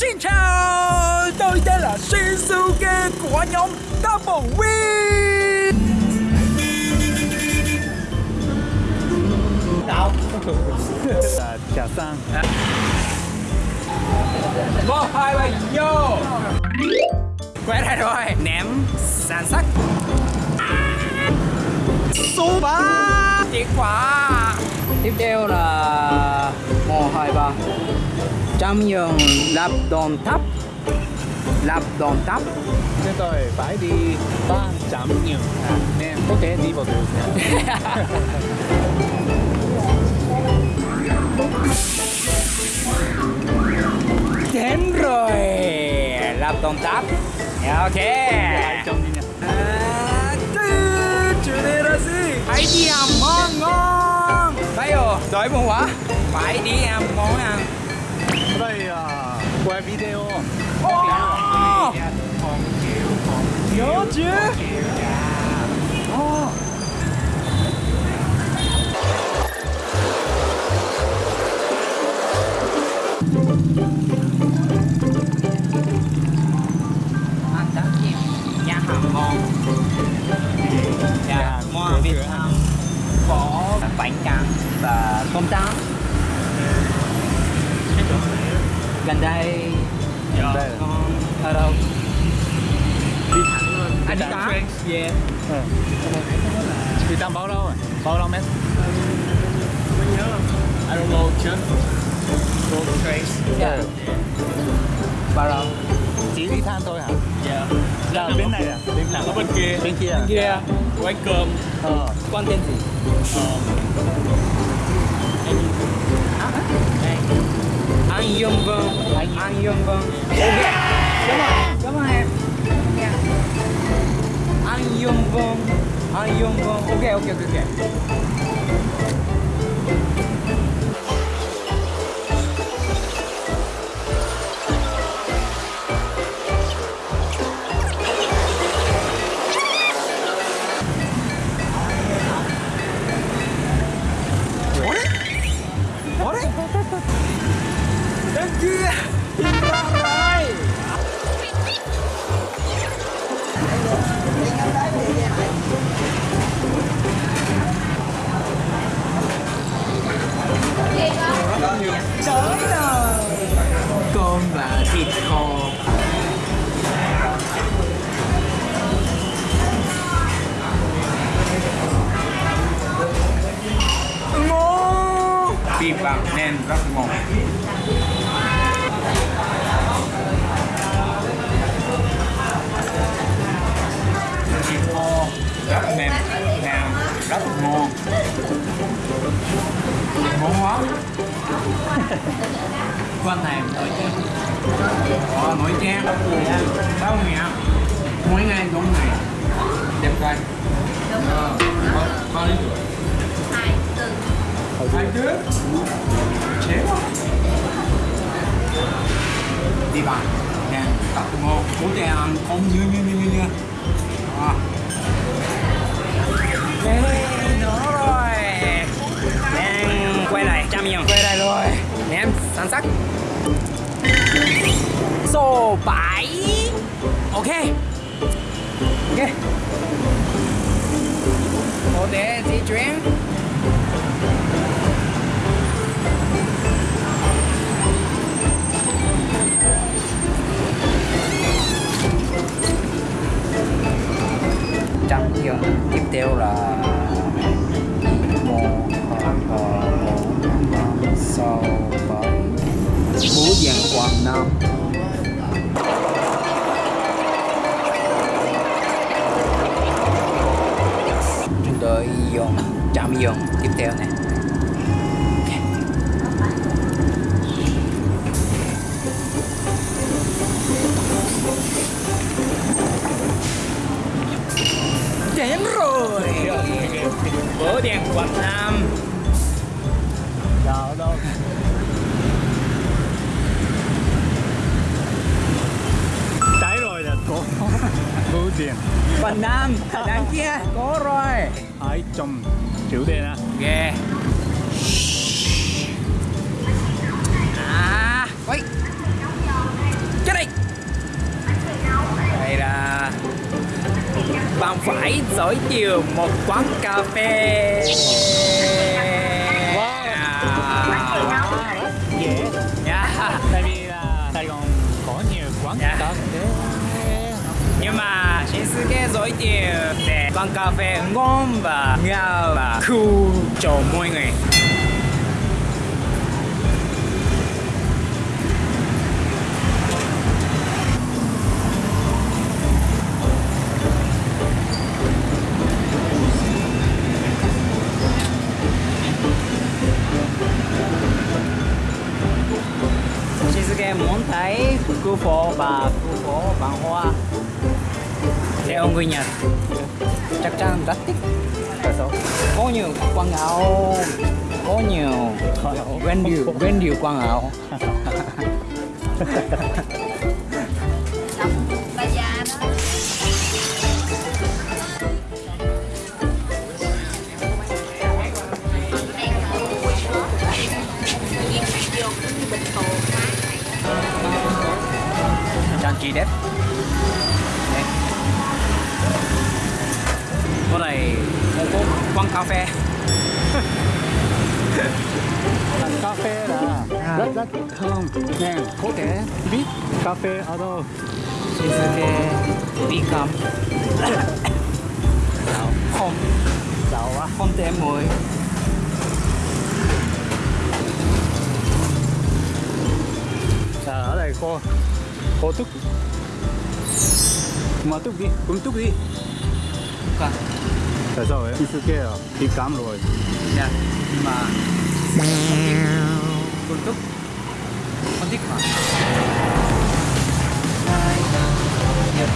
Xin chào, tôi tên là Shinsuke của nhóm Double Win. Là trà sang. Một, hai, ba, vô. Quay lại rồi, ném sản sắc Số 3 Kết quả Tiếp theo là 1, 2, 3 Trăm nhường lạp đòn thấp. Lạp đòn thấp. Chúng tôi phải đi ba chạm nhiều. À, nên có thể đi vào được Đến rồi. Lạp đòn thấp. Ok. Trăm đi nha À? Phải đi ăn món ngon. Bây giờ, đói bụng quá. Phải đi ăn món ăn là quay video! Nhớ chứ. Ồ. Ăn tráng chiên nhà hàng ngon. Nhà hàng ngon Việt Nam có bánh tráng và tôm trắng gần đây. Gần đây. con ở đâu? Đi thẳng luôn anh đi cá thẳng. yeah đi tam bao lâu rồi bao lâu mét? I don't know, just go trace. yeah bao lâu? Chỉ đi than thôi hả? Yeah. là bên này à? Bên Thẳng ở bên kia, bên kia à? Kia quán cơm. ờ. Con tên gì anh Dương Vân anh anh Dương Vân ok cảm ơn cảm ơn em. Anh Dương Vân anh Dương Vân ok ok ok ok. Thịt kho. Ngon bịp bạc nên rất ngon. Thịt kho rất mềm hàng rất ngon. Ngon quá quan này nổi chén. Ờ nổi chén bao nhiêu mỗi ngày cũng này. Đẹp trai. Ờ có lý hai đứa chế quá. Đi bàn nè tập ngon bố trẻ ăn không như như như như như. À. em sẵn sắc. Số 7 ok. Ok. Có thể di chuyển. Trong trường tiếp theo là một, hai, ba, bốn, năm sáu bảy bố giang quảng nam. Chúng tôi dùng chạm dùng tiếp theo này. Đến rồi. Bố đèn quảng nam sợ đâu? Cháy rồi là có bưu tiền. phần nam đằng kia. Có rồi. Ai trong chịu đen à ghê. À quay chết đi. Đây là bạn phải dõi chiều một quán cà phê. Nhưng mà Shinsuke giới thiệu để quán cà phê ngon và ngào và cool cho mọi người. Shinsuke muốn thấy khu phố và khu phố văn hóa theo người Nhật. Chắc chắn rất thích. Có nhiều quảng áo. Có nhiều quen nhiều quen nhiều áo. quán cà phê. Cà phê là rất rất thơm nè có thể biết cà phê ở đâu. Shinsuke become không. Giàu quá. Không tem mùi ở đây có có túc. Mà túc đi cũng túc đi 그래서 왜 실게요 뒷감 rồi. Dạ nhưng mà con túc. Con thích mà. Dạ.